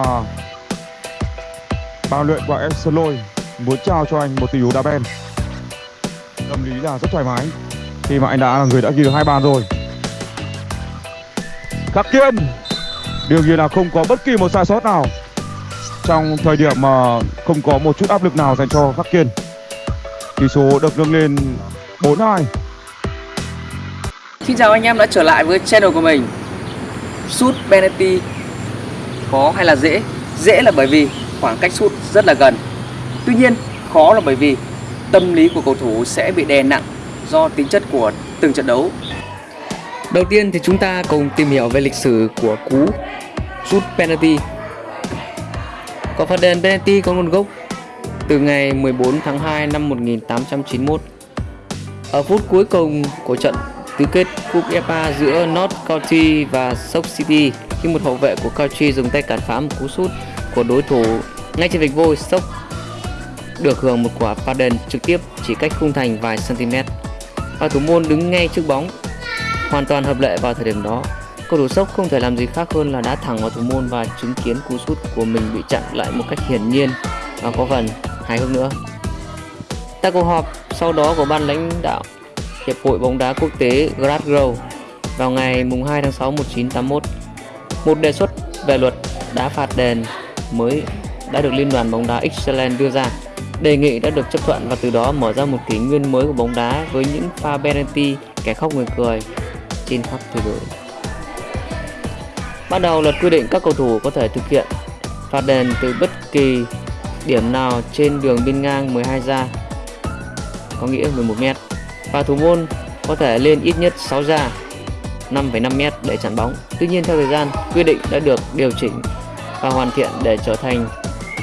À, luyện của em Sơn Lôi muốn trao cho anh một tỷ đô đá ben. Tâm lý là rất thoải mái khi mà anh đã là người đã ghi được hai bàn rồi. Khắc Kiên đương nhiên là không có bất kỳ một sai sót nào trong thời điểm mà không có một chút áp lực nào dành cho Khắc Kiên. Tỷ số được nâng lên 4-2. Xin chào anh em đã trở lại với channel của mình Sút penalty Khó hay là dễ? Dễ là bởi vì khoảng cách sút rất là gần. Tuy nhiên, khó là bởi vì tâm lý của cầu thủ sẽ bị đè nặng do tính chất của từng trận đấu. Đầu tiên thì chúng ta cùng tìm hiểu về lịch sử của cú sút penalty. Quả phạt đền penalty, có nguồn gốc từ ngày 14 tháng 2 năm 1891 Ở phút cuối cùng của trận tứ kết cúp FA giữa North County và Stoke City khi một hậu vệ của County dùng tay cản phá một cú sút của đối thủ. Ngay trên vạch vôi sốc được hưởng một quả phạt đền trực tiếp chỉ cách khung thành vài cm và thủ môn đứng ngay trước bóng, hoàn toàn hợp lệ vào thời điểm đó. Cầu thủ sốc không thể làm gì khác hơn là đá thẳng vào thủ môn và chứng kiến cú sút của mình bị chặn lại một cách hiển nhiên. Và có phần hài hước nữa. Tại cuộc họp, sau đó của ban lãnh đạo Hiệp hội bóng đá quốc tế Glasgow, vào ngày 2 tháng 6 1981. Một đề xuất về luật đá phạt đền mới đã được Liên đoàn bóng đá Ireland đưa ra. Đề nghị đã được chấp thuận và từ đó mở ra một kỷ nguyên mới của bóng đá với những pha penalty, kẻ khóc người cười trên khắp thế giới. Ban đầu luật quy định các cầu thủ có thể thực hiện phạt đền từ bất kỳ điểm nào trên đường biên ngang 12 ra, có nghĩa 11 mét, và thủ môn có thể lên ít nhất 6 ra 5,5m để chặn bóng. Tuy nhiên theo thời gian, quy định đã được điều chỉnh và hoàn thiện để trở thành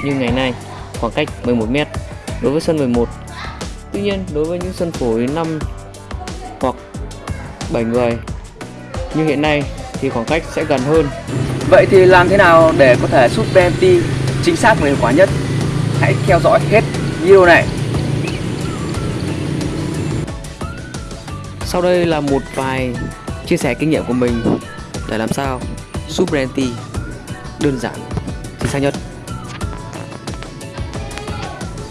như ngày nay khoảng cách 11m đối với sân 11. Tuy nhiên đối với những sân phối 5 hoặc 7 người như hiện nay thì khoảng cách sẽ gần hơn. Vậy thì làm thế nào để có thể sút penalty chính xác và hiệu quả nhất? Hãy theo dõi hết video này Sau đây là một vài chia sẻ kinh nghiệm của mình để làm sao sút penalty đơn giản, chính xác nhất.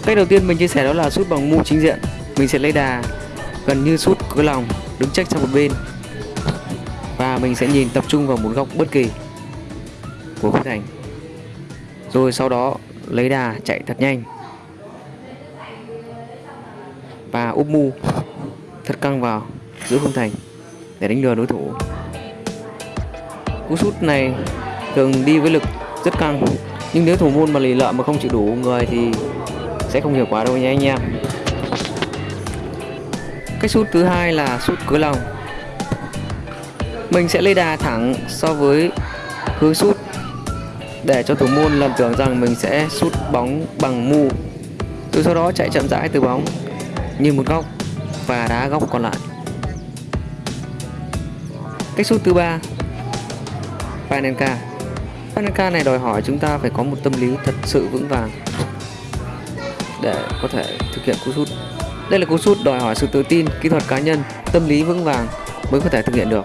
Cách đầu tiên mình chia sẻ đó là sút bằng mu chính diện. Mình sẽ lấy đà gần như sút cửa lòng, đứng trách sang một bên và mình sẽ nhìn tập trung vào một góc bất kỳ của khung thành. Rồi sau đó lấy đà chạy thật nhanh và úp mu thật căng vào giữa khung thành để đánh lừa đối thủ. Cú sút này thường đi với lực rất căng, nhưng nếu thủ môn mà lì lợm mà không chịu đủ người thì sẽ không hiệu quả đâu nha anh em. Cách sút thứ hai là sút cửa lòng mình sẽ lấy đà thẳng so với hướng sút để cho thủ môn lầm tưởng rằng mình sẽ sút bóng bằng mu. Từ sau đó chạy chậm rãi từ bóng, như một góc và đá góc còn lại. Cách sút thứ ba Panenka Panenka này đòi hỏi chúng ta phải có một tâm lý thật sự vững vàng để có thể thực hiện cú sút. Đây là cú sút đòi hỏi sự tự tin, kỹ thuật cá nhân, tâm lý vững vàng mới có thể thực hiện được.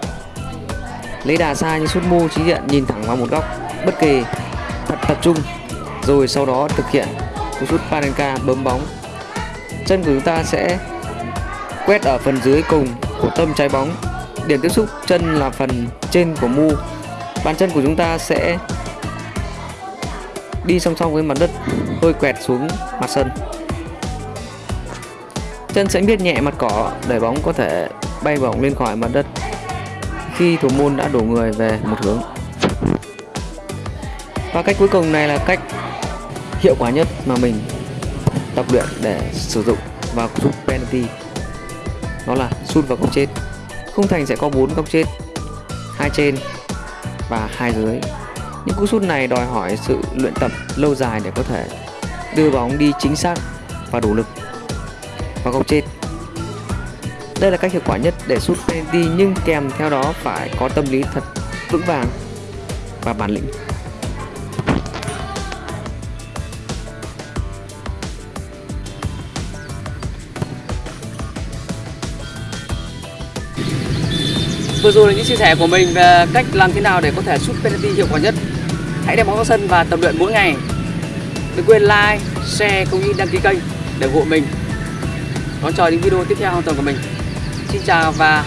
Lấy đà xa như sút mu trí diện nhìn thẳng vào một góc bất kỳ thật tập trung rồi sau đó thực hiện cú sút Panenka bấm bóng. Chân của chúng ta sẽ quét ở phần dưới cùng của tâm trái bóng Điểm tiếp xúc chân là phần trên của mu. Bàn chân của chúng ta sẽ đi song song với mặt đất, hơi quẹt xuống mặt sân. Chân sẽ biết nhẹ mặt cỏ để bóng có thể bay bổng lên khỏi mặt đất khi thủ môn đã đổ người về một hướng. Và cách cuối cùng này là cách hiệu quả nhất mà mình tập luyện để sử dụng vào cú penalty. Đó là sút vào góc chết khung thành sẽ có bốn góc chết, hai trên và hai dưới. Những cú sút này đòi hỏi sự luyện tập lâu dài để có thể đưa bóng đi chính xác và đủ lực vào góc chết. Đây là cách hiệu quả nhất để sút penalty, nhưng kèm theo đó phải có tâm lý thật vững vàng và bản lĩnh. Vừa rồi là những chia sẻ của mình về cách làm thế nào để có thể sút penalty hiệu quả nhất. hãy đem bóng vào sân và tập luyện mỗi ngày. Đừng quên like, share cũng như đăng ký kênh để ủng hộ mình. Đón chờ những video tiếp theo trong tuần của mình. Xin chào và